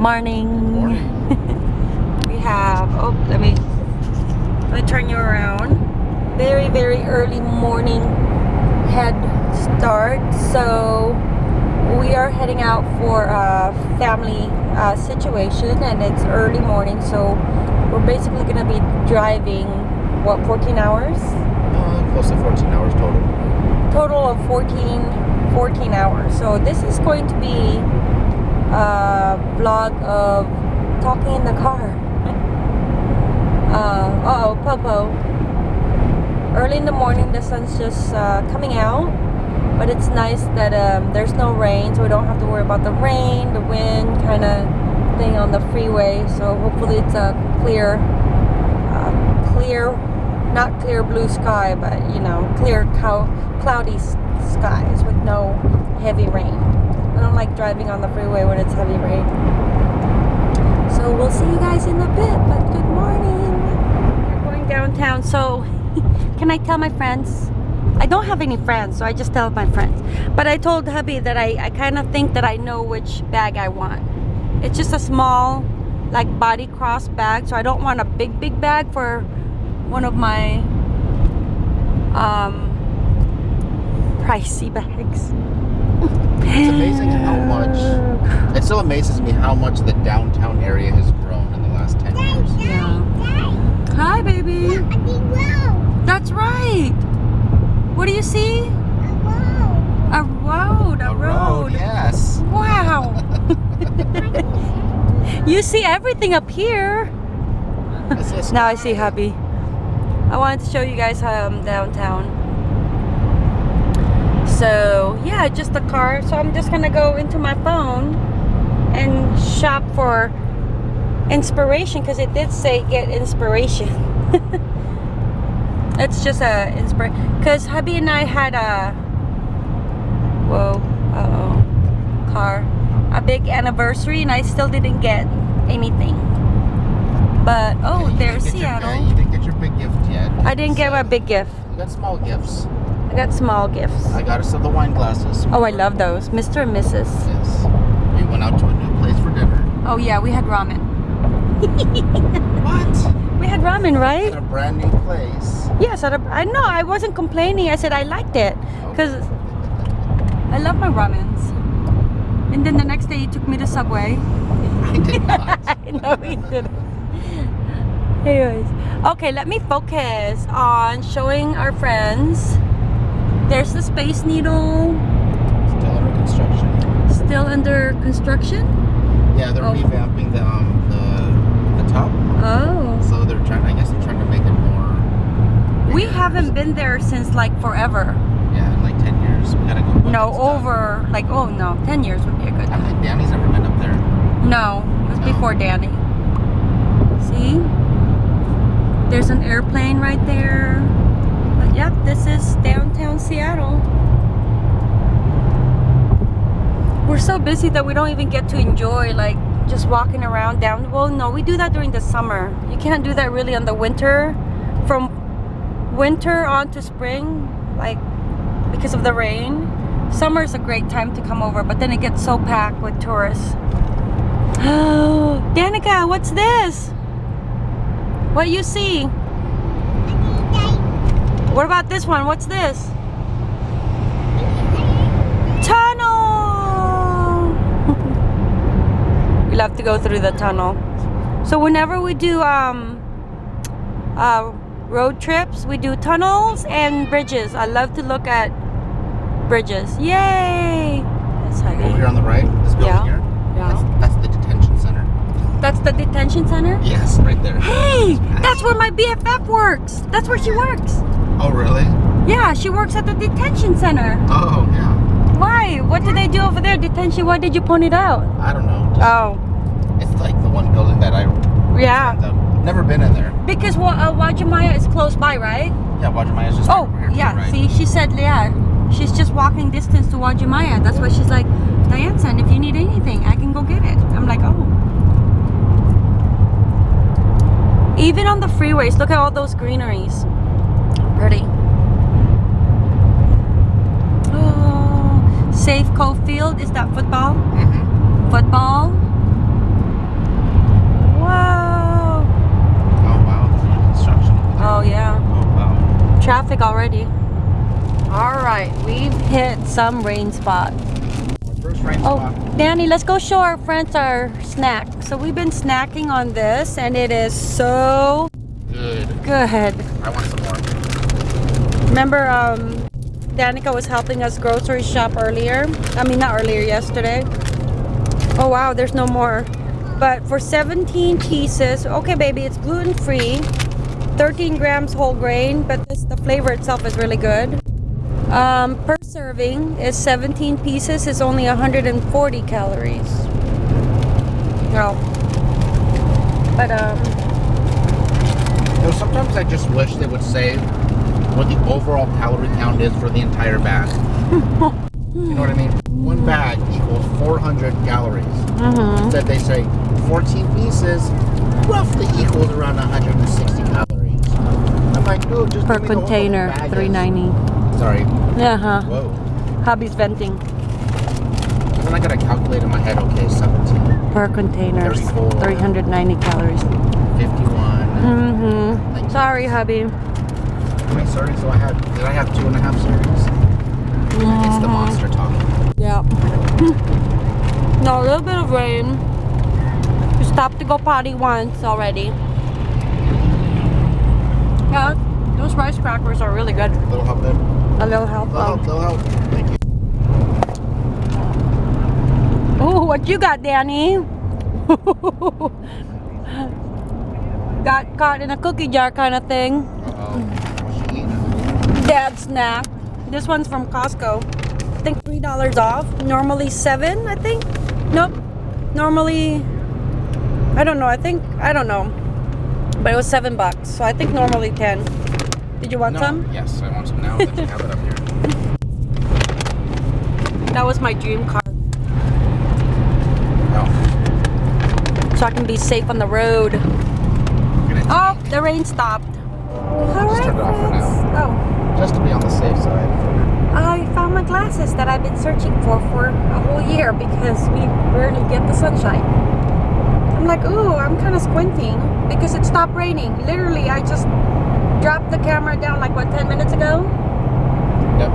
morning. Morning. we have, oh, let me, let me turn you around. Very, very early morning head start. So we are heading out for a family uh, situation and it's early morning. So we're basically going to be driving, what, 14 hours? Uh, close to 14 hours total. total of 14 14 hours so this is going to be a vlog of talking in the car. Uh, uh oh Popo. Early in the morning the sun's just uh, coming out but it's nice that um, there's no rain so we don't have to worry about the rain the wind kind of thing on the freeway. So hopefully it's a clear uh, clear not clear blue sky but you know clear cloudy skies with no heavy rain I don't like driving on the freeway when it's heavy rain. So we'll see you guys in a bit but good morning. We're going downtown so can I tell my friends? I don't have any friends so I just tell my friends. But I told hubby that I, I kind of think that I know which bag I want. It's just a small like body cross bag so I don't want a big big bag for one of my um pricey bags It's amazing how much, it still amazes me how much the downtown area has grown in the last 10 years. yeah. Hi baby. That's right. What do you see? A road. A, road. A road, yes. wow. You see everything up here. Now I see hubby. I wanted to show you guys um, downtown so yeah just the car. So I'm just gonna go into my phone and shop for inspiration because it did say get inspiration. It's just a inspiration because hubby and I had a whoa uh-oh car. A big anniversary and I still didn't get anything. But oh You there's didn't your- Seattle. you didn't get your big gift yet. I didn't get my big gift. You got small gifts. I got small gifts I got us some the wine glasses. oh I love those Mr. and Mrs. Yes. We went out to a new place for dinner. oh yeah we had ramen What? we had ramen right? At a brand new place. yes I, I know I wasn't complaining I said I liked it oh. because I love my ramens and then the next day he took me to Subway I did not. I know he didn't. Anyways, okay, let me focus on showing our friends. There's the Space Needle Still under construction. still under construction. Yeah, they're Oh. revamping the um the the top. Oh. So they're trying. I guess they're trying to make it more. We haven't been there since like forever. Yeah, in like ten years. We gotta go. No, over like oh no, 10 years would be a good I time. think Danny's never been up there. No, it was No. before Danny. See? There's an airplane right there. But yep, this is downtown Seattle. We're so busy that we don't even get to enjoy like just walking around down. Well, no, we do that during the summer. You can't do that really on the winter. From winter on to spring, like because of the rain. Summer is a great time to come over, but then it gets so packed with tourists. Oh, Danica, what's this? What you see? What about this one? What's this? Tunnel! we love to go through the tunnel. So whenever we do um, uh, road trips, we do tunnels and bridges. I love to look at bridges. Yay! That's Over here heavy. on the right, this building Yeah. here. Yeah. That's, that's the detention center. That's the detention center? Yes, right there. Hey, that's where my BFF works. That's where she works. Oh really? Yeah, she works at the detention center. Oh yeah. Why? What do they do over there? Detention? Why did you point it out? I don't know. Just, Oh, It's like the one building that I. yeah. I've never been in there. Because Wa- uh, Wajimaya is close by, right? Yeah, Uwajimaya is just. Oh, right yeah. right. See, she said, yeah. She's just walking distance to Uwajimaya. That's why she's like, Diane, son, if you need anything, I can go get it. I'm like, oh. Even on the freeways, look at all those greeneries. Ready? Oh, Safeco Field, is that football? Mm -hmm. Football? Whoa. Oh, wow. Construction Oh, yeah. Oh, wow. Traffic already. All right, we've hit some rain spot. Rain oh. Danny, let's go show our friends our snack. So we've been snacking on this, and it is so good. Good. I want some more. Remember um Danica was helping us grocery shop earlier? I mean not earlier, yesterday. Oh wow, there's no more. But for 17 pieces, okay baby, it's gluten free. 13 grams whole grain, but this the flavor itself is really good. Um, per serving is 17 pieces is only 140 calories. Well, but um, You know, sometimes I just wish they would say what the overall calorie count is for the entire bag. you know what I mean? One bag equals 400 calories. mhm. Instead, they say 14 pieces roughly equals around 160 calories. I'm like, no, just per container, 390. Sorry. Uh huh. Whoa. Hubby's venting Then I gotta calculate in my head. Okay, 17, per container, 390 calories. 51. Mm-hmm. Sorry, hubby. Wait, sorry. So I had. Did I have two and a half servings? It's the uh-huh. monster talking. Yeah. no, a little bit of rain. We stopped to go potty once already. Yeah, those rice crackers are really good. A little help there. A little help. Little help. Um, little help. Thank you. Oh, what you got, Danny? got caught in a cookie jar kind of thing. Uh oh. What's she eating? Dad snack. This one's from Costco. I think three dollars off. Normally seven, I think. Nope. Normally, I don't know. I think I don't know, but it was seven bucks. So I think normally ten. Did you want no. some? Yes, I want some now that you have it up here. That was my dream car, Oh. so I can be safe on the road. Oh, the rain stopped. All Just turn it off for friends. Oh. Just to be on the safe side. I found my glasses that I've been searching for for a whole year because we rarely get the sunshine. I'm like, ooh, I'm kind of squinting because it stopped raining. Literally, I just dropped the camera down like what 10 minutes ago. Yep.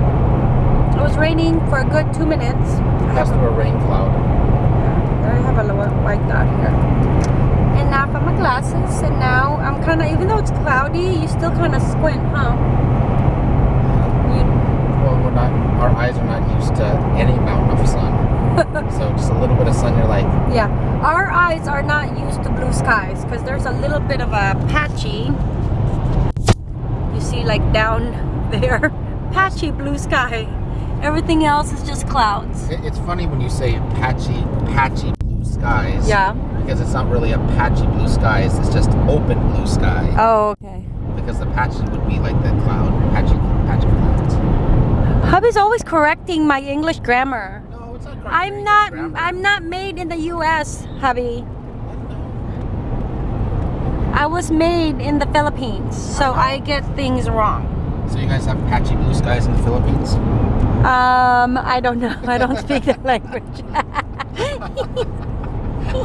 It was raining for a good two minutes. Passed through a rain cloud. I have a little white dot here. And now I found my glasses, and now I'm kind of, even though it's cloudy, you still kind of squint, huh? You, Well, we're not. Our eyes are not used to any amount of sun. so just a little bit of sun, you're like, Yeah, our eyes are not used to blue skies because there's a little bit of a patchy. You see, like down there, patchy blue sky. Everything else is just clouds. it's funny when you say patchy, patchy blue skies. Yeah. Because it's not really a patchy blue skies. It's just open blue sky. Oh, okay. Because the patchy would be like the cloud, patchy, patchy clouds. Hubby's always correcting my English grammar. No, it's not. I'm not. I'm not made in the U.S., hubby. I was made in the Philippines, so I get things wrong. So you guys have patchy blue skies in the Philippines? Um, I don't know. I don't speak that language.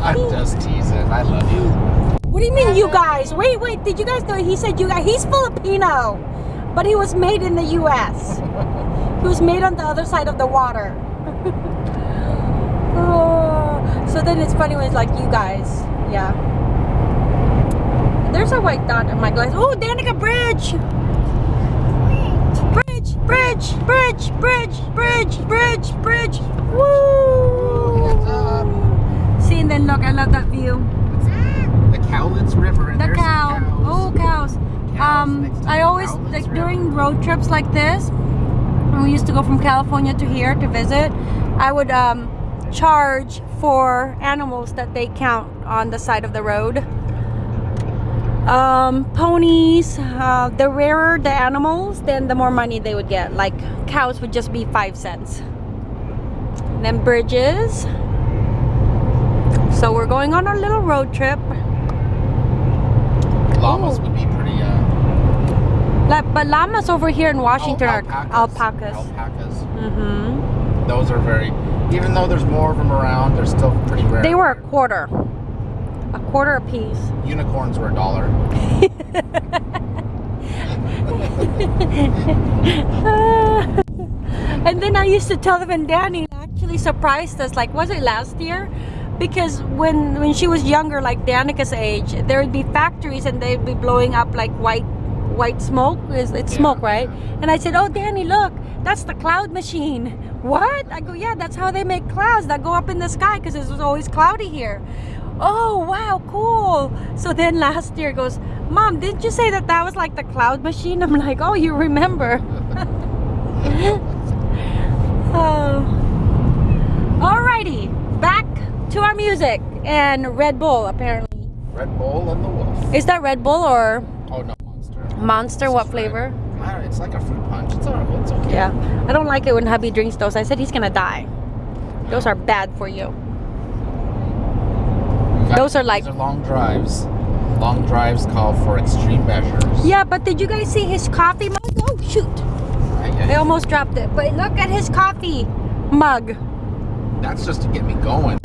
I'm just teasing. I love you. What do you mean, you guys? Wait, wait. Did you guys know he said you guys? He's Filipino, but he was made in the U.S. He was made on the other side of the water. oh, so then it's funny when it's like you guys. Yeah. There's a white dot in my glass. Oh, Danica Bridge. Bridge, bridge, bridge, bridge, bridge, bridge, bridge. Woo! See, and then look, I love that view. The Cowlitz River. And The cow. cows. Oh, cows. Um, I always Cowlitz like River. during road trips like this. We used to go from California to here to visit, I would um, charge for animals that they count on the side of the road. Um, ponies. Uh, the rarer the animals, then the more money they would get. Like cows would just be five cents. then bridges. So we're going on our little road trip. Llamas Ooh. would be Like, but llamas over here in Washington oh, are alpacas. Alpacas. hmm Those are very. Even though there's more of them around, they're still pretty rare. They were a quarter. A quarter a piece. Unicorns were a dollar. and then I used to tell them, and Danny actually surprised us. Like, was it last year? Because when when she was younger, like Danica's age, there would be factories and they'd be blowing up like white white smoke. Is it's Yeah. smoke, right? And I said, "Oh, Danny, look, that's the cloud machine." What? I go, "Yeah, that's how they make clouds that go up in the sky because it was always cloudy here." Oh, wow, cool. So then last year goes, Mom, didn't you say that that was like the cloud machine? I'm like, oh, you remember. oh. Alrighty, back to our music and Red Bull apparently. Red Bull and the Wolf. Is that Red Bull or no, Monster. What flavor? I don't- It's like a fruit punch. It's alright. It's okay. Yeah, I don't like it when hubby drinks those. I said he's gonna die. Those are bad for you. Those are like- are long drives. Long drives call for extreme measures. Yeah, but did you guys see his coffee mug? Oh shoot! I I- almost dropped it. But look at his coffee mug. That's just to get me going.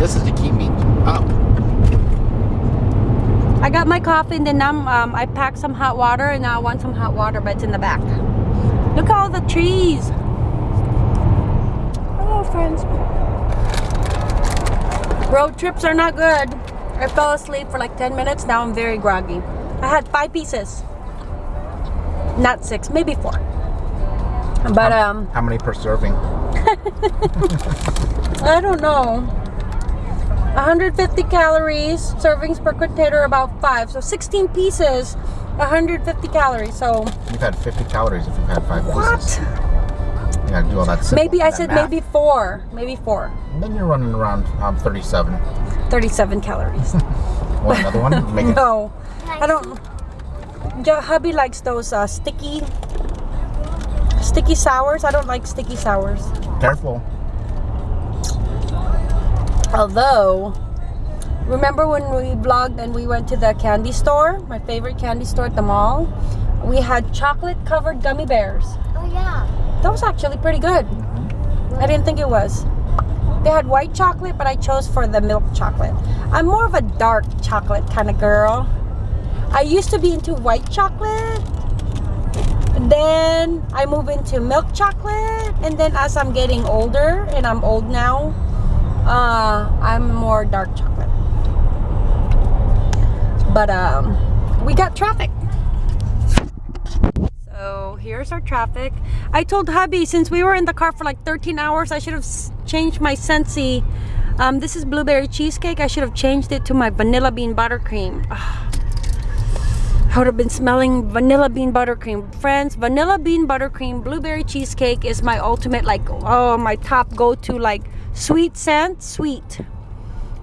This is to keep me up. I got my coffee and then um, um, I packed some hot water and now I want some hot water but it's in the back. Look at all the trees. Hello friends. Road trips are not good. I fell asleep for like 10 minutes. Now I'm very groggy. I had five pieces. Not six, maybe four. But um, How many per serving? I don't know. 150 calories, servings per container about five. So 16 pieces, 150 calories. So You've had 50 calories if you've had five what? pieces. You gotta do all that. simple- Maybe I that said math. maybe four, maybe four. And then you're running around um, 37. 37 calories. Want another one? Make it. no, I don't. Yeah, hubby likes those uh, sticky, sticky sours. I don't like sticky sours. Careful. Although, remember when we vlogged and we went to the candy store, my favorite candy store at the mall? We had chocolate covered gummy bears. Oh yeah. That was actually pretty good. I didn't think it was. They had white chocolate, but I chose for the milk chocolate. I'm more of a dark chocolate kind of girl. I used to be into white chocolate. And then I move into milk chocolate. And then as I'm getting older, and I'm old now, uh, I'm more dark chocolate. But um, we got traffic. So here's our traffic. I told hubby since we were in the car for like 13 hours, I should have changed my Scentsy. Um, this is blueberry cheesecake. I should have changed it to my vanilla bean buttercream. I would have been smelling vanilla bean buttercream. Friends, vanilla bean buttercream blueberry cheesecake is my ultimate like oh my top go-to like sweet scent, sweet.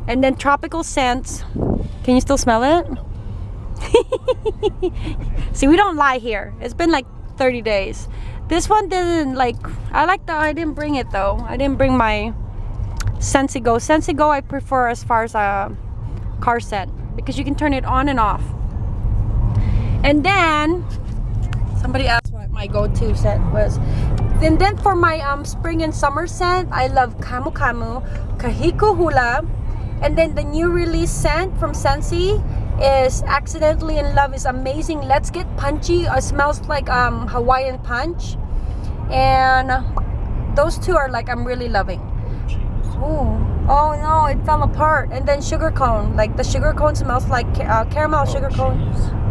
And then tropical scents. Can you still smell it? See, we don't lie here. It's been like 30 days. This one didn't like, I like the, I didn't bring it though. I didn't bring my Scentsy Go. Scentsy Go I prefer as far as a car scent because you can turn it on and off. And then, somebody asked my go-to scent was. And then for my um, spring and summer scent, I love Kamu Kamu, Kahiko Hula, and then the new release scent from Scentsy is Accidentally in Love is amazing. Let's Get Punchy. It smells like um, Hawaiian punch. And those two are like I'm really loving. Oh, oh no, it fell apart. And then sugar cone. Like the sugar cone smells like uh, caramel sugar cone.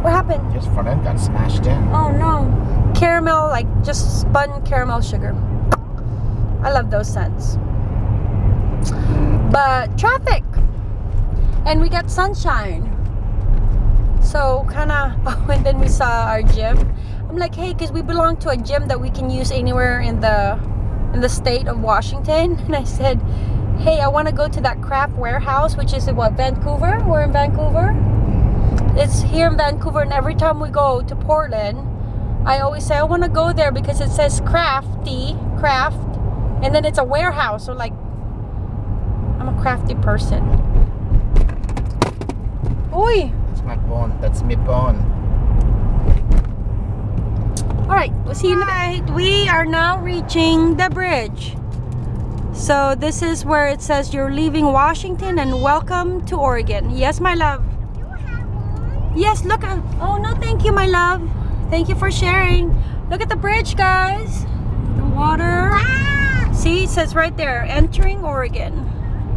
What happened? His front end got smashed in. Oh no. Caramel, like just spun caramel sugar. I love those scents. But traffic. And we got sunshine. So kind of, oh, and then we saw our gym. I'm like, hey, because we belong to a gym that we can use anywhere in the in the state of Washington. And I said, hey, I want to go to that craft warehouse, which is in what, Vancouver? We're in Vancouver. It's here in Vancouver, and every time we go to Portland, I always say I want to go there because it says crafty, craft, and then it's a warehouse. So like, I'm a crafty person. Oi! That's my bone. That's my bone. All right, we'll see you in a bit. We are now reaching the bridge. So this is where it says you're leaving Washington and welcome to Oregon. Yes, my love. Yes, look. Oh no, thank you, my love. Thank you for sharing. Look at the bridge, guys. The water. Ah, See, it says right there, entering Oregon.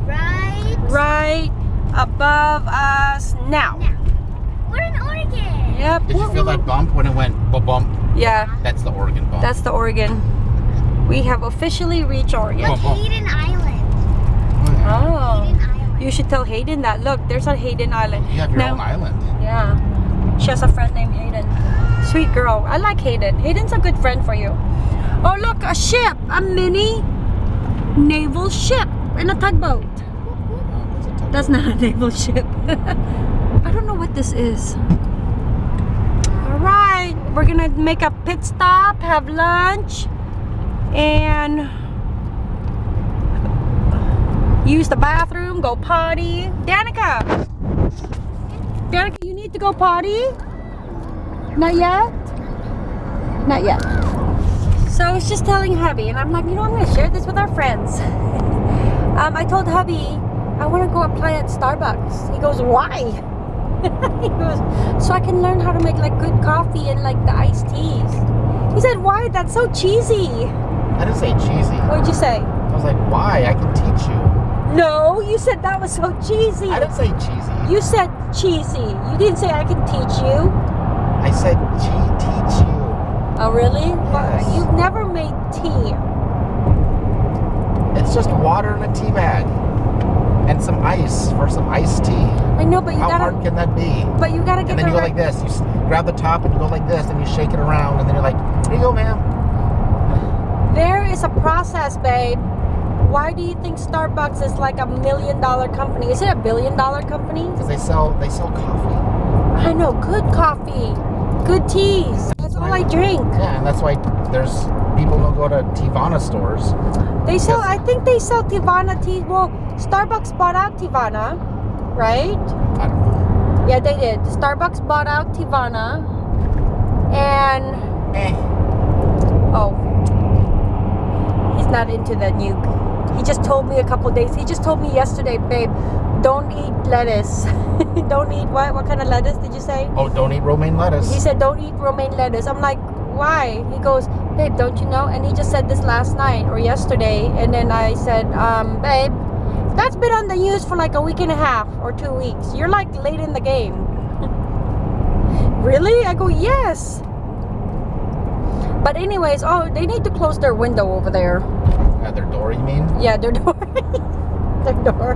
right. Right above us now. Now, we're in Oregon. Yep. Did you feel that bump when it went ba bump? Yeah, That's the Oregon bump. that's the Oregon. We have officially reached Oregon. Bump, bump. Hayden Island. Oh. Hayden Island. You should tell Hayden that. Look, there's a Hayden Island. You have your Now- own island. Yeah. She has a friend named Hayden. Sweet girl. I like Hayden. Hayden's a good friend for you. Oh, look, a ship. A mini naval ship in a tugboat. Tough That's not a naval ship. I don't know what this is. All right. We're to make a pit stop, have lunch, and use the bathroom, go potty. Danica. Danica, you need to go potty? Not yet? Not yet. So I was just telling hubby, and I'm like, you know, I'm going to share this with our friends. um, I told hubby, I want to go apply at Starbucks. He goes, why? he goes, so I can learn how to make like good coffee and like the iced teas. He said, why? That's so cheesy. I didn't say cheesy. What'd you say? I was like, why? I can teach you. No, you said that was so cheesy. I didn't say cheesy. You said cheesy. You didn't say I can teach you. I said che- teach you. Oh, really? Yes. You've never made tea. It's just water in a tea bag and some ice for some iced tea. I know, but you How gotta. hard can that be? But you gotta get And then the you go right. like this. You grab the top and you go like this, and you shake it around, and then you're like, "Here you go, ma'am." There is a process, babe. Why do you think Starbucks is like a million dollar company? Is it a billion dollar company? Because they sell they sell coffee. I know, good coffee, good teas. That's all I drink. Yeah, and that's why there's people don't go to Teavana stores. They sell. I think they sell Teavana tea. Well, Starbucks bought out Teavana, right? I don't know. Yeah, they did. Starbucks bought out Teavana, and Eh. oh, he's not into the nuke. He just told me a couple days. He just told me yesterday, babe, don't eat lettuce. don't eat what? What kind of lettuce did you say? Oh, don't eat romaine lettuce. He said, don't eat romaine lettuce. I'm like, why? He goes, babe, don't you know? And he just said this last night or yesterday. And then I said, um, babe, that's been on the news for like a week and a half or two weeks. You're like late in the game. really? I go, yes. But anyways, oh, they need to close their window over there. Uh, their door, you mean? Yeah, their door. their door.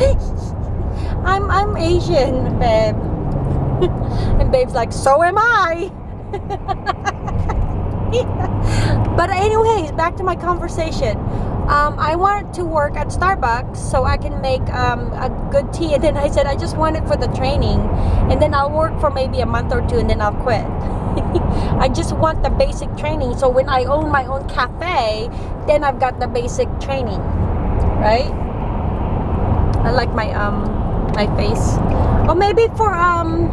I'm I'm Asian, babe. and babe's like, so am I. but anyways, back to my conversation. Um, I want to work at Starbucks so I can make um, a good tea. And then I said I just want it for the training, and then I'll work for maybe a month or two, and then I'll quit. I just want the basic training. So when I own my own cafe, then I've got the basic training, right? I like my um my face. Or maybe for um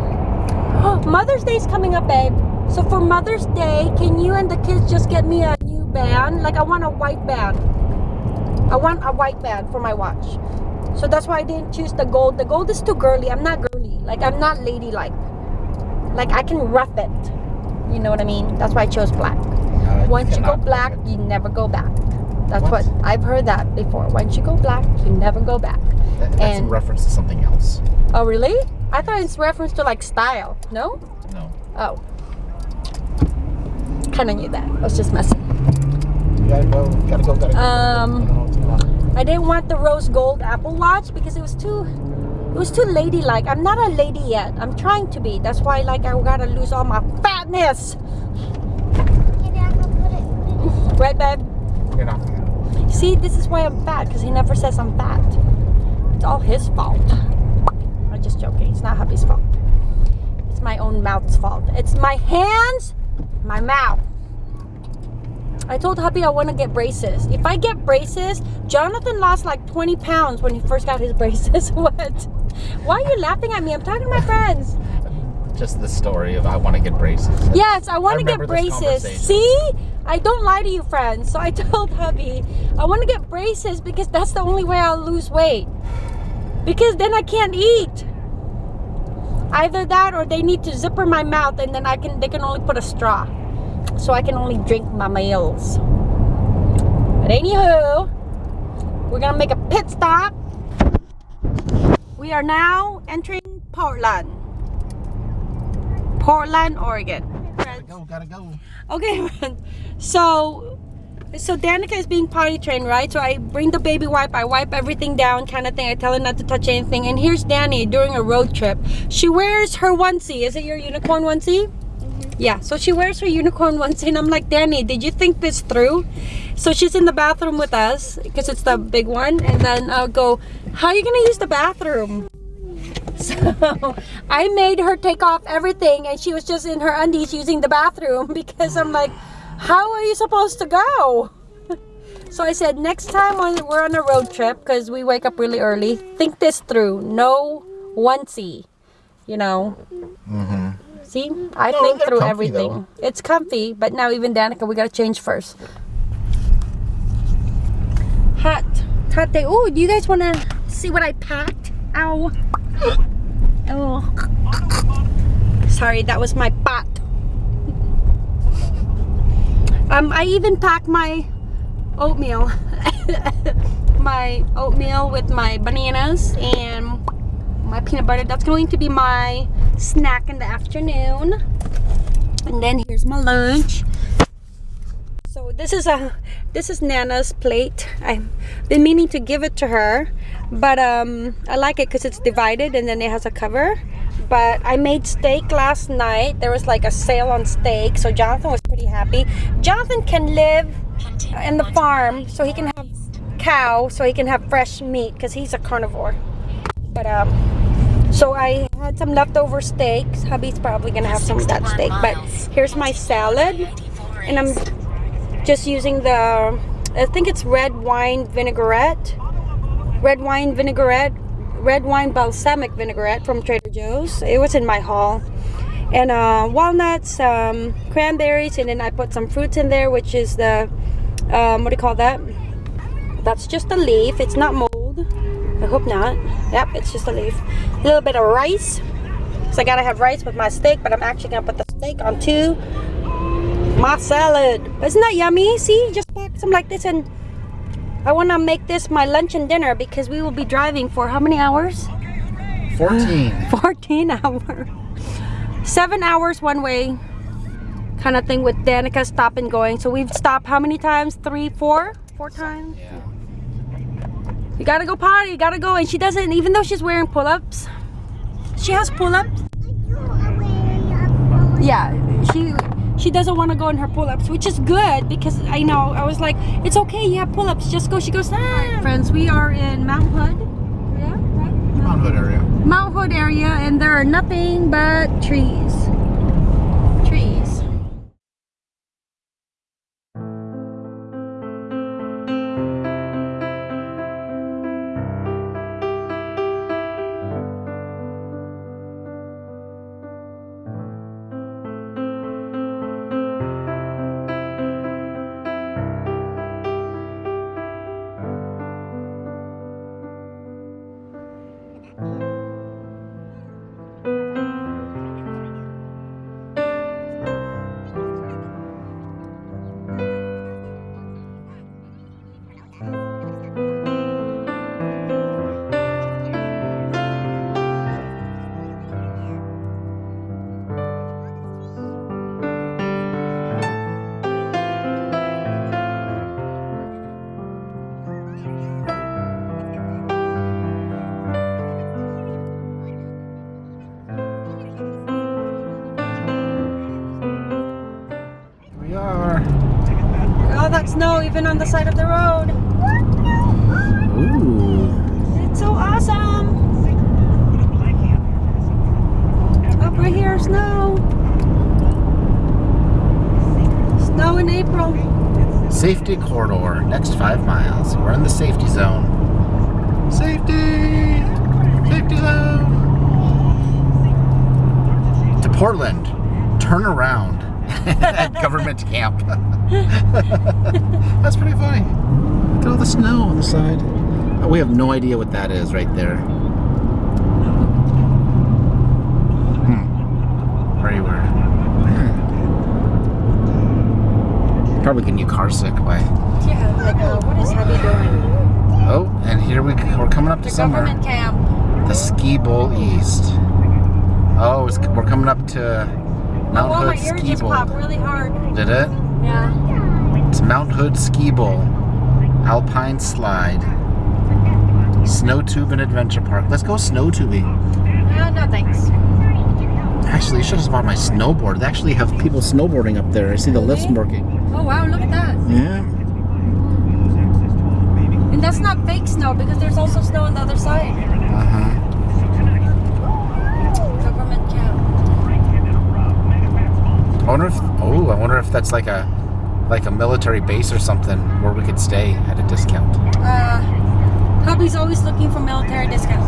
Mother's Day's coming up, babe. So for Mother's Day, can you and the kids just get me a new band? Like I want a white band. I want a white band for my watch. So that's why I didn't choose the gold. The gold is too girly. I'm not girly. Like I'm not ladylike. Like I can rough it. You know what I mean? That's why I chose black. Uh, Once you go black, you never go back. That's What? what? I've heard that before. Once you go black, you never go back. That- that's in reference to something else. Oh, really? I thought it's reference to like style. No? No. Oh. Kind of knew that. I was just messing. You gotta go. Gotta go. Gotta go. Um, I don't know what's going on. I didn't want the rose gold Apple Watch because it was too, it was too ladylike. I'm not a lady yet. I'm trying to be. That's why like I gotta lose all my fatness. Okay, Dad, go put it. Put it. Right, babe? You're not gonna. See, this is why I'm fat because he never says I'm fat. It's all his fault. I'm just joking. It's not hubby's fault. It's my own mouth's fault. It's my hands, my mouth. I told hubby I want to get braces. If I get braces, Jonathan lost like 20 pounds when he first got his braces. what? Why are you laughing at me? I'm talking to my friends. Just the story of I want to get braces. Yes, I want to get braces. See? I don't lie to you, friends. So I told hubby, I want to get braces because that's the only way I'll lose weight. Because then I can't eat. Either that or they need to zipper my mouth and then I can they can only put a straw. So I can only drink my meals. But anywho, we're gonna make a pit stop. We are now entering Portland. Portland, Oregon. Gotta go, gotta go. Okay, so so Danica is being potty trained, right? So I bring the baby wipe, I wipe everything down, kind of thing. I tell her not to touch anything. And here's Danny during a road trip. She wears her onesie. Is it your unicorn onesie? Mm-hmm. Yeah, so she wears her unicorn onesie, and I'm like, Danny, did you think this through? So she's in the bathroom with us because it's the big one, and then I'll go, How are you gonna use the bathroom? So I made her take off everything, and she was just in her undies using the bathroom because I'm like, How are you supposed to go? So I said, next time when we're on a road trip, because we wake up really early, think this through. No onesie, you know. Mm-hmm. See, I No, think through comfy, everything. It's comfy, but now even Danica, we gotta change first. Hot, hot day. Oh, do you guys wanna see what I packed? Ow. Oh. Sorry, that was my pot. Um, I even packed my oatmeal. my oatmeal with my bananas and my peanut butter. That's going to be my snack in the afternoon. And then here's my lunch. So this is a this is Nana's plate. I've been meaning to give it to her, but um, I like it because it's divided and then it has a cover. But I made steak last night. There was like a sale on steak, so Jonathan was pretty happy. Jonathan can live in the farm, so he can have cow, so he can have fresh meat because he's a carnivore. But um, so I had some leftover steaks. Hubby's probably gonna have some of that steak. But here's my salad, and I'm just using the I think it's red wine vinaigrette, red wine vinaigrette, red wine balsamic vinaigrette from Trader Joe's. It was in my haul, and uh, walnuts, um, cranberries, and then I put some fruits in there, which is the um, what do you call that? That's just a leaf. It's not mold. I hope not. Yep, it's just a leaf. A little bit of rice. So I gotta have rice with my steak, but I'm actually gonna put the steak on onto my salad. Isn't that yummy? See, just pack some like this and I wanna make this my lunch and dinner because we will be driving for how many hours? 14. 14 hours. Seven hours one way kind of thing with Danica stop and going. So we've stopped how many times? Three, four? Four times? Yeah. You gotta go potty, you gotta go. And she doesn't, even though she's wearing pull-ups, she has pull-ups. Yeah, she she doesn't want to go in her pull-ups, which is good because I know I was like, it's okay, you have pull-ups, just go. She goes, ah. Friends, we are in Mount Hood. Yeah, right? Mount Hood area. Mount Hood area, and there are nothing but trees. Trees. Snow even on the side of the road. Ooh. It's so awesome. Up right here, snow. Snow in April. Safety corridor. Next five miles. We're in the safety zone. Safety! Safety zone! To Portland. Turn around at government camp. That's pretty funny. Look at all the snow on the side. Oh, we have no idea what that is right there. Hmm. Very. Probably getting you car sick by. Yeah, like, uh, what is Heavy doing? Oh, and here we, we're coming up to the somewhere. Government camp. The Ski Bowl East. Oh, we're coming up to Mount oh, my Hood ear Ski Bowl. popped really hard. Did it? Yeah. It's Mount Hood Ski Bowl, Alpine Slide, Snow Tube and Adventure Park. Let's go snow tubing. Uh, no thanks. Actually, I should have bought my snowboard. They actually have people snowboarding up there. I see the lifts working. Oh wow, look at that. Yeah. And that's not fake snow because there's also snow on the other side. Uh huh. Government camp. I wonder if. Oh, I wonder if that's like a like a military base or something where we could stay at a discount. Uh, hubby's always looking for military discounts.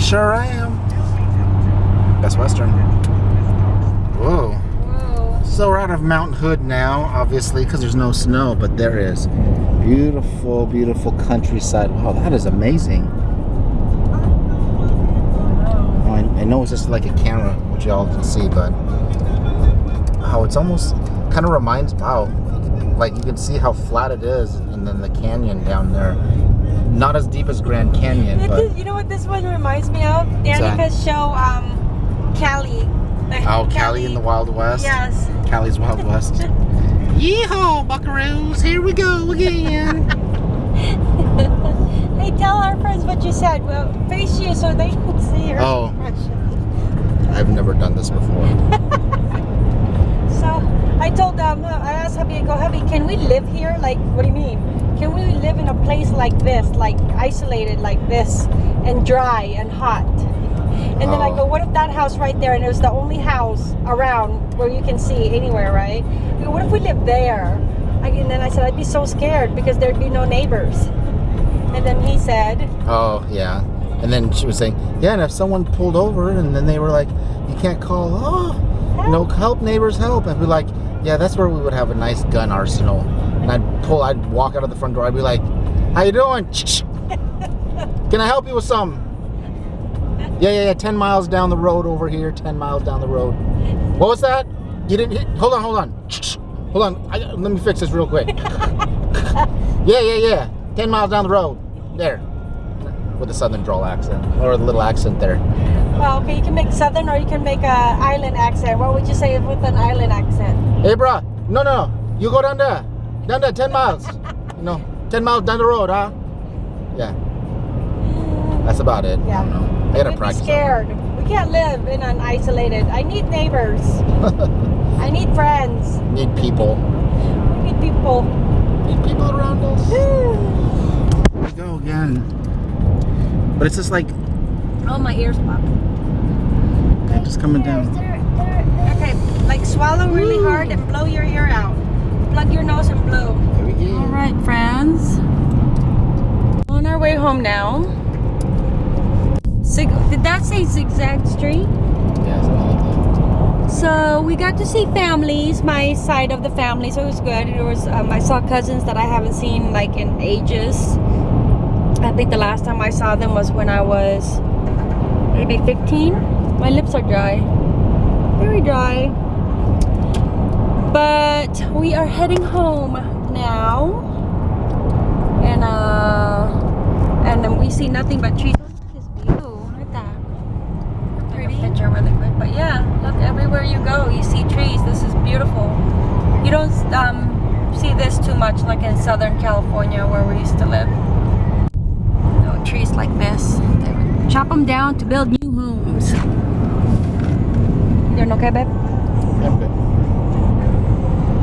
Sure, I am. Best Western. Whoa. Whoa. So we're out of Mount Hood now, obviously, because there's no snow, but there is beautiful, beautiful countryside. Wow, that is amazing. Oh, I, I know it's just like a camera, which y'all can see, but how it's almost kind of reminds. Wow, like you can see how flat it is, and then the canyon down there. Not as deep as Grand Canyon, but is- you know what this one reminds me of? Danica's show, um, Callie. oh, Callie in the Wild West. Yes. Callie's Wild West. Yeehaw, buckaroos! Here we go again. Hey, tell our friends what you said. Well, face you so they can see your Oh. expression. I've never done this before. So I told them, uh, I asked hubby, I go, hubby, can we live here? Like, what do you mean? Can we live in a place like this, like isolated like this, and dry and hot? And then I Oh. go, what if that house right there, and it was the only house around where you can see anywhere, right? I go, what if we live there? I, and then I said, I'd be so scared because there'd be no neighbors. And then he said, Oh yeah. And then she was saying, yeah, and if someone pulled over and then they were like, you can't call, oh, no, help neighbors, help. And we're like, yeah, that's where we would have a nice gun arsenal. And I'd pull, I'd walk out of the front door. I'd be like, how you doing? Can I help you with something? Yeah, yeah, yeah. Ten miles down the road over here. Ten miles down the road. What was that? You didn't hit? Hold on, hold on. Hold on. I, let me fix this real quick. yeah, yeah, yeah. Ten miles down the road. There. With a southern drawl accent. Or a little accent there. well, okay, you can make southern or you can make a island accent. What would you say with an island accent? Hey, bro, No, no, no. You go down there. Down there, 10 miles. You know, 10 miles down the road, huh? Yeah. That's about it. Yeah. I don't know. I gotta practice. scared. We can't live in an isolated. I need neighbors. I need friends. Need people. We need people. Need people around us. Here we go again. But it's just like, Oh, my ears pop. they're just coming There's- down. there- there- Okay, like swallow really hard and blow your ear out. Plug your nose and blow. Here we go. All right, friends. On our way home now. Zig- did that say zigzag street? Yeah, something So we got to see families, my side of the family, so it was good. It was um, I saw cousins that I haven't seen like in ages. I think the last time I saw them was when I was maybe 15. My lips are dry, very dry. But we are heading home now, and uh, and we see nothing but trees. Look at this view. Look at that. Pretty picture really quick, but yeah, look everywhere you go, you see trees. This is beautiful. You don't um, see this too much, like in Southern California where we used to live. Trees like this. They would chop them down to build new homes. You doing okay, babe?